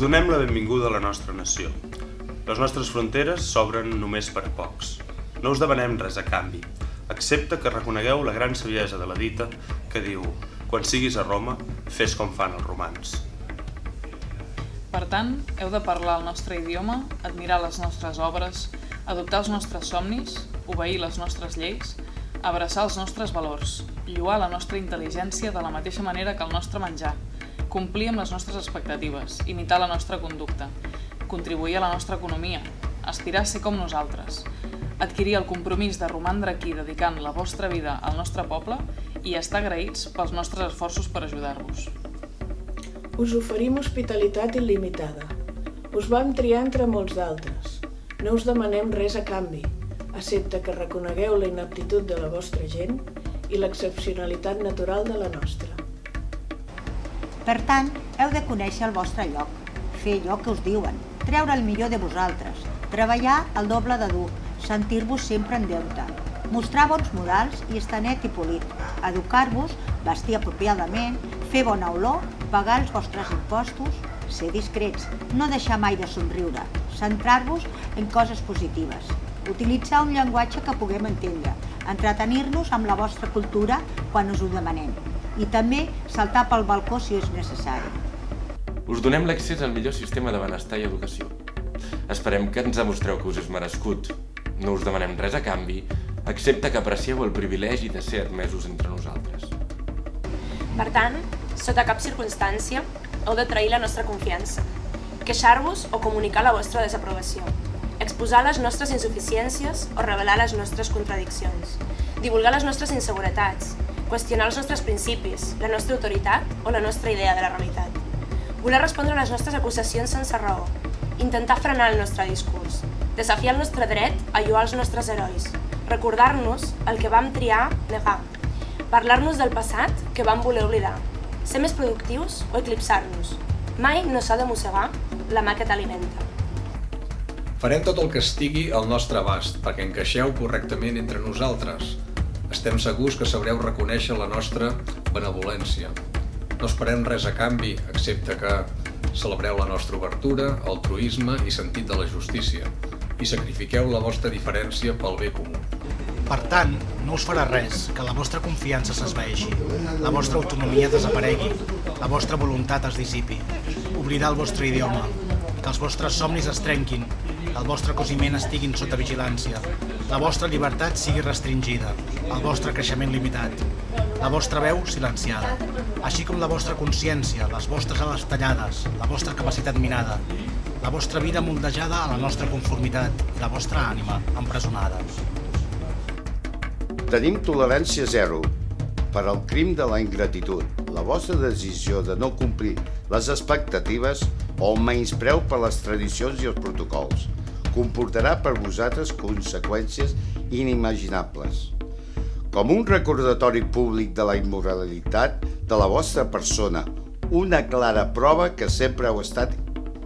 donem la benvinguda a la nostra nació. Les nostres fronteres s'obren només per pocs. No us demanem res a canvi, excepte que reconegueu la gran saviesa de la dita que diu «Quan siguis a Roma, fes com fan els romans». Per tant, heu de parlar el nostre idioma, admirar les nostres obres, adoptar els nostres somnis, obeir les nostres lleis, abraçar els nostres valors, lluar la nostra intel·ligència de la mateixa manera que el nostre menjar, complir amb les nostres expectatives, imitar la nostra conducta, contribuir a la nostra economia, aspirar a ser com nosaltres, adquirir el compromís de romandre aquí dedicant la vostra vida al nostre poble i estar agraïts pels nostres esforços per ajudar-vos. Us oferim hospitalitat il·limitada. Us vam triar entre molts d'altres. No us demanem res a canvi, excepte que reconegueu la inaptitud de la vostra gent i l'excepcionalitat natural de la nostra. Per tant, heu de conèixer el vostre lloc, fer allò que us diuen, treure el millor de vosaltres, treballar el doble de dur, sentir-vos sempre en deute, mostrar bons modals i estar net i polit, educar-vos, vestir apropiadament, fer bona olor, pagar els vostres impostos, ser discrets, no deixar mai de somriure, centrar-vos en coses positives, utilitzar un llenguatge que puguem entendre, entretenir-nos amb la vostra cultura quan us ho demanem i també saltar pel balcó si és necessari. Us donem l'accés al millor sistema de benestar i educació. Esperem que ens demostreu que us és merescut. No us demanem res a canvi, excepte que aprecieu el privilegi de ser admesos entre nosaltres. Per tant, sota cap circumstància, heu de trair la nostra confiança, queixar-vos o comunicar la vostra desaprovació, exposar les nostres insuficiències o revelar les nostres contradiccions, divulgar les nostres inseguretats, qüestionar els nostres principis, la nostra autoritat o la nostra idea de la realitat. Voler respondre a les nostres acusacions sense raó, intentar frenar el nostre discurs, desafiar el nostre dret a lluar els nostres herois, recordar-nos el que vam triar negar, parlar-nos del passat que vam voler oblidar, ser més productius o eclipsar-nos. Mai no s'ha de mossegar la mà que t'alimenta. Farem tot el que estigui al nostre abast perquè encaixeu correctament entre nosaltres, estem segurs que sabreu reconèixer la nostra benevolència. No esperem res a canvi, excepte que celebreu la nostra obertura, altruisme i sentit de la justícia i sacrifiqueu la vostra diferència pel bé comú. Per tant, no us farà res que la vostra confiança s'esveixi, la vostra autonomia desaparegui, la vostra voluntat es dissipi, oblidar el vostre idioma, que els vostres somnis es trenquin, el vostre cosiment estiguin sota vigilància, la vostra llibertat sigui restringida, el vostre creixement limitat, la vostra veu silenciada, així com la vostra consciència, les vostres ales tallades, la vostra capacitat minada, la vostra vida moldejada a la nostra conformitat i la vostra ànima empresonada. Tenim tolerància zero per al crim de la ingratitud. La vostra decisió de no complir les expectatives o el menyspreu per les tradicions i els protocols comportarà per vosaltres conseqüències inimaginables. Com un recordatori públic de la immoralitat de la vostra persona, una clara prova que sempre heu estat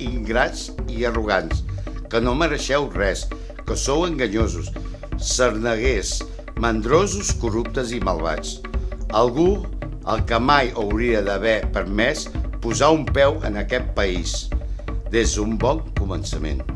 ingrats i arrogants, que no mereixeu res, que sou enganyosos, sarneguers, mandrosos, corruptes i malvats. Algú el que mai hauria d'haver permès posar un peu en aquest país, des d'un bon començament.